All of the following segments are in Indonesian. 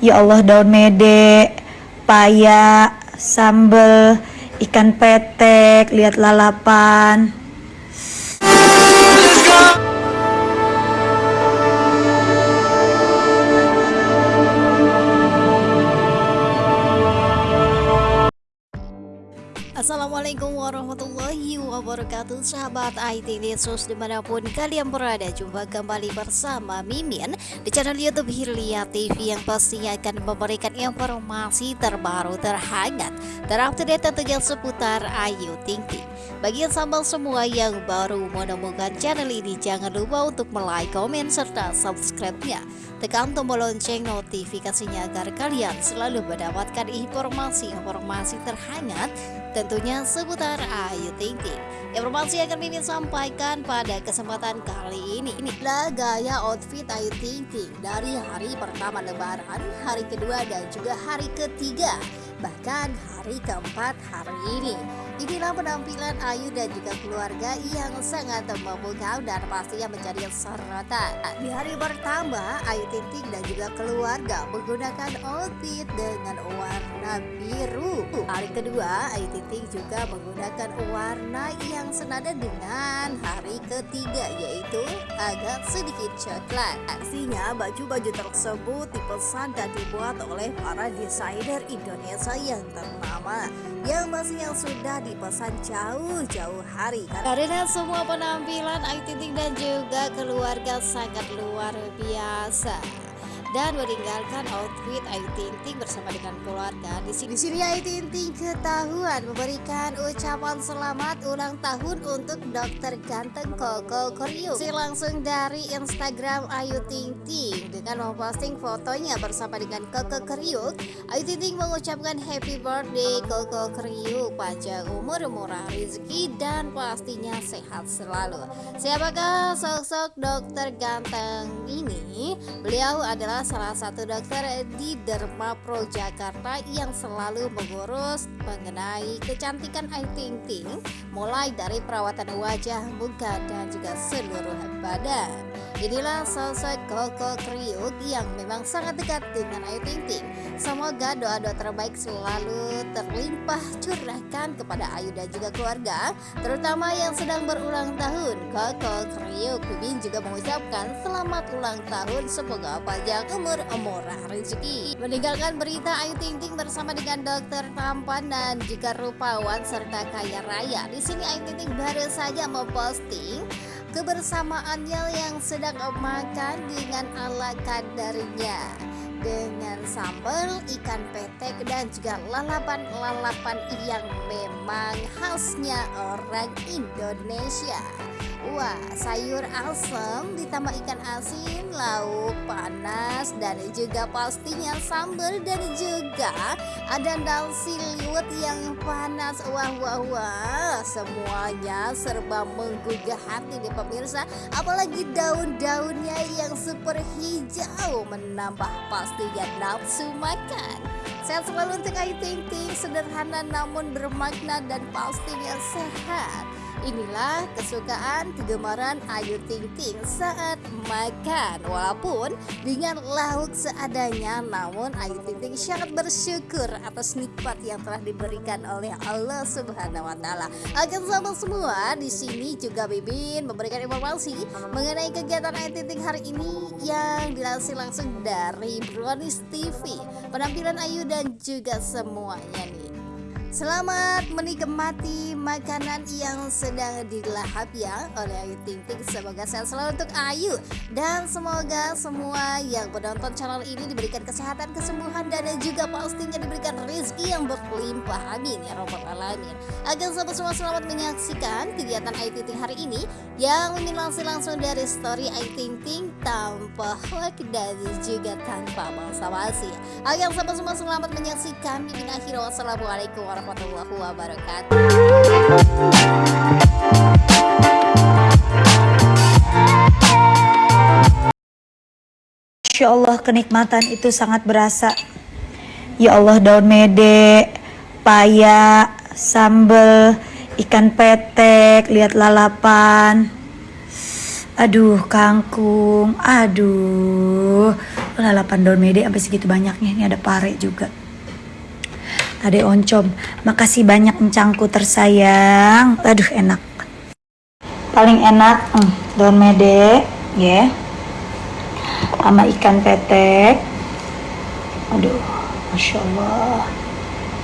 Ya Allah daun mede, paya, sambel, ikan petek, lihat lalapan. Assalamualaikum warahmatullahi wabarakatuh Sahabat IT News di mana pun kalian berada. Jumpa kembali bersama Mimin Di channel Youtube Hirlia TV Yang pastinya akan memberikan informasi terbaru terhangat Terupdate tentunya seputar Ayu Ting Ting. Bagi yang sambal semua yang baru menemukan channel ini Jangan lupa untuk like, komen, serta subscribe-nya. Tekan tombol lonceng notifikasinya agar kalian selalu mendapatkan informasi-informasi terhangat tentunya seputar Ayu Ting Ting. Informasi yang akan Mimin sampaikan pada kesempatan kali ini inilah gaya outfit Ayu Ting Ting dari hari pertama lebaran, hari kedua dan juga hari ketiga bahkan hari keempat hari ini. Inilah penampilan Ayu dan juga keluarga yang sangat memukau dan pastinya menjadi sorotan. Di hari pertama, Ayu Ting dan juga keluarga menggunakan outfit dengan warna biru. Hari kedua, Ayu Ting juga menggunakan warna yang senada dengan hari ketiga yaitu agak sedikit coklat. Aksinya baju-baju tersebut dipesan dan dibuat oleh para desainer Indonesia yang ternama yang masih yang sudah dipesan jauh-jauh hari karena semua penampilan Ayu Ting dan juga keluarga sangat luar biasa dan meninggalkan outfit Ayu Ting Ting bersama dengan keluarga. Di sini, di sini Ayu Ting Ting ketahuan memberikan ucapan selamat ulang tahun untuk dokter ganteng Koko Koryu. Si langsung dari Instagram Ayu Ting Ting dengan memposting fotonya bersama dengan Koko Koryu. Ayu Ting Ting mengucapkan happy birthday Koko Koryu, panjang umur, murah rezeki dan pastinya sehat selalu. Siapakah sosok dokter ganteng ini? Beliau adalah salah satu dokter di Derma Pro Jakarta yang selalu mengurus mengenai kecantikan Ayu Ting Ting mulai dari perawatan wajah, muka dan juga seluruh badan. Inilah sosok Koko Kriuk yang memang sangat dekat dengan Ayu Ting Ting. Semoga doa-doa terbaik selalu terlimpah curahkan kepada Ayu dan juga keluarga, terutama yang sedang berulang tahun. Koko Kriuk Bibin juga mengucapkan selamat ulang tahun, semoga panjang umur murah rezeki. Meninggalkan berita Ayu Ting Ting bersama dengan dokter tampan dan juga rupawan serta kaya raya. Di sini Ayu Ting Ting baru saja memposting kebersamaannya yang sedang makan dengan ala kadarnya dengan sambal ikan petek dan juga lalapan-lalapan yang memang khasnya orang Indonesia Wah, sayur asam ditambah ikan asin, lauk panas, dan juga pastinya sambal dan juga ada nasi liwet yang panas. Wah, wah, wah, semuanya serba menggugah hati nih pemirsa. Apalagi daun-daunnya yang super hijau menambah pastinya nafsu makan. Sehat selalu untuk Ayu Ting Ting, sederhana namun bermakna dan pastinya sehat. Inilah kesukaan kegemaran Ayu Ting Ting saat makan. Walaupun dengan lauk seadanya Namun Ayu Ting Ting sangat bersyukur atas nikmat yang telah diberikan oleh Allah Subhanahu Wa Taala. Akan sama semua di sini juga Bibin memberikan informasi mengenai kegiatan Ayu Ting Ting hari ini yang dilansir langsung dari Brownies TV Penampilan Ayu dan juga semuanya nih Selamat menikmati makanan yang sedang dilahap ya oleh Ayu Ting Ting. Semoga sehat selalu untuk Ayu. Dan semoga semua yang menonton channel ini diberikan kesehatan, kesembuhan Dan juga pastinya diberikan rezeki yang berlimpah. Amin ya robbal alamin. Agar sahabat semua selamat menyaksikan kegiatan Ayu Ting Ting hari ini Yang mimin langsung langsung dari story Ayu Ting Ting Tanpa hoax dan juga tanpa basa-basi. Agar sahabat semua selamat menyaksikan. Mimin akhir wassalamualaikum warahmatullahi warahmatullahi wabarakatuh. Masya Allah kenikmatan itu sangat berasa. Ya Allah daun mede, paya, sambel, ikan petek, lihat lalapan. Aduh kangkung, aduh. Lalapan daun mede sampai segitu banyaknya. Ini ada pare juga. Ada oncom. Makasih banyak encangku tersayang. Aduh enak. Paling enak hmm, daun mede, ya. Sama ikan petek. Aduh, masya Allah,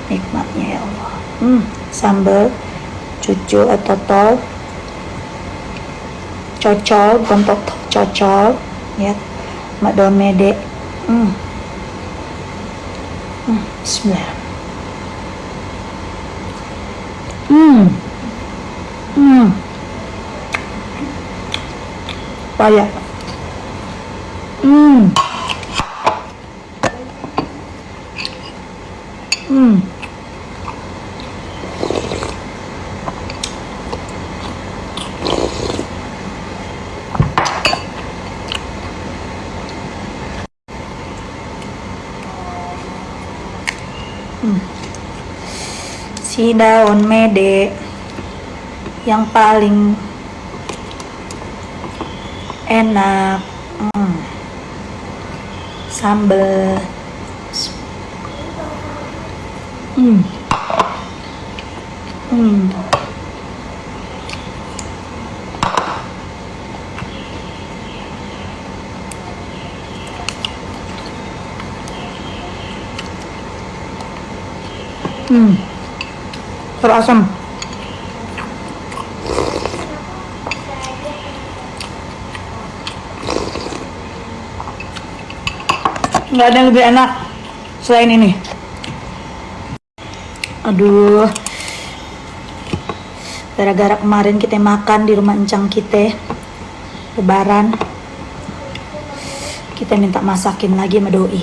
nikmatnya ya Allah. Hmm, sambal, cucu atau tol, cocol, gontok cocol, ya, sama daun mede. Hmm. Hmm, Bismillah. Hmm. Hmm. Payah. Hmm. Si daun mede yang paling enak hmm. sambal hmm. Hmm. Hmm. Terasam. nggak ada yang lebih enak selain ini. Aduh. Gara-gara kemarin kita makan di rumah encang kita lebaran kita minta masakin lagi sama doi.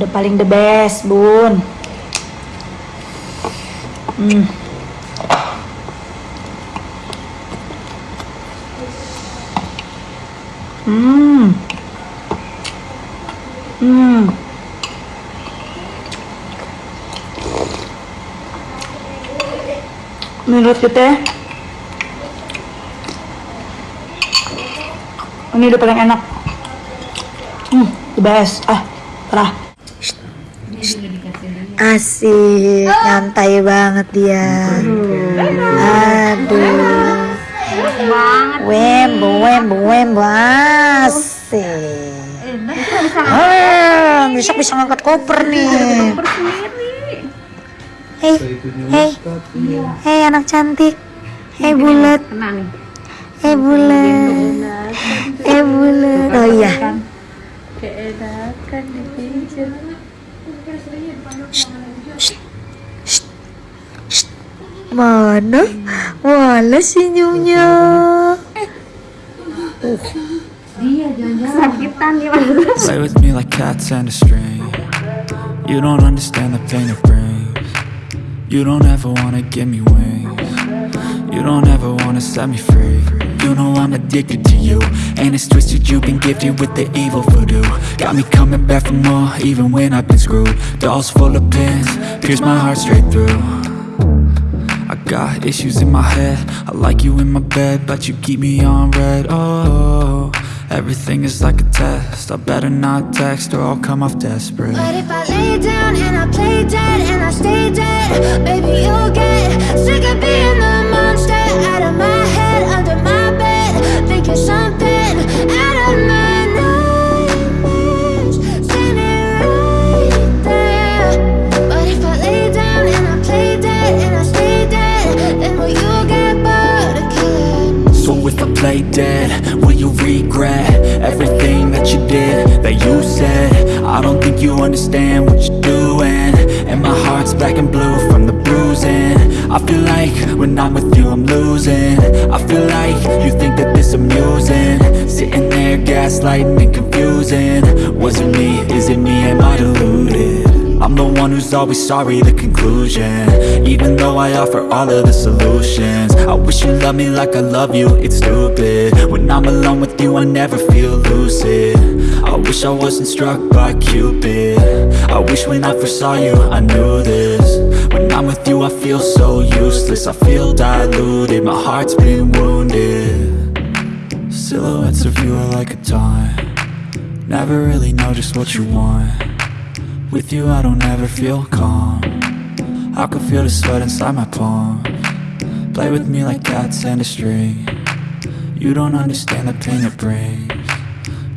Udah paling the best bun hmm. Hmm. Hmm. Menurut kita ini udah paling enak. Hmm, the best. Ah, parah. Asik, nyantai banget dia. Aduh. Wembo, wembo, wembo, asik. Ah, besok bisa ngangkat koper nih. Hei, hei, hei anak cantik. Hei bulat. Hei bulat. Hei bulat. Oh iya. Shh, shh. Mana? Wala senyumnya. Play with me like cats and a string. You don't understand the pain it brings. You don't ever wanna give me wings. You don't ever wanna set me free. You know I'm addicted to you And it's twisted you've been gifted with the evil voodoo Got me coming back for more even when I've been screwed. Dolls full of pins, pierce my heart straight through. I got issues in my head I like you in my bed But you keep me on red. Oh, everything is like a test I better not text or I'll come off desperate. But if I lay down and I play dead and I Play dead, will you regret? Everything that you did, that you said? I don't think you understand what you're doing. And my heart's black and blue from the bruising. I feel like when I'm with you I'm losing. I feel like you think that this amusing. Sitting there gaslighting and confusing. Was it me, is it me, am I deluded? I'm the one who's always sorry, the conclusion. Even though I offer all of the solutions. I wish you loved me like I love you, it's stupid. When I'm alone with you, I never feel lucid. I wish I wasn't struck by Cupid. I wish when I first saw you, I knew this. When I'm with you, I feel so useless. I feel diluted, my heart's been wounded. Silhouettes of you are like a taunt. Never really know just what you want with you I don't ever feel calm. I can feel the sweat inside my palm. Play with me like cats and a string. You don't understand the pain it brings.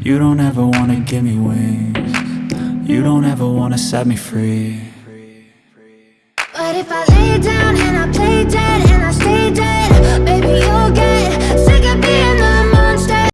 You don't ever wanna give me wings. You don't ever wanna set me free. But if I lay down and I play dead and I stay dead Baby you'll get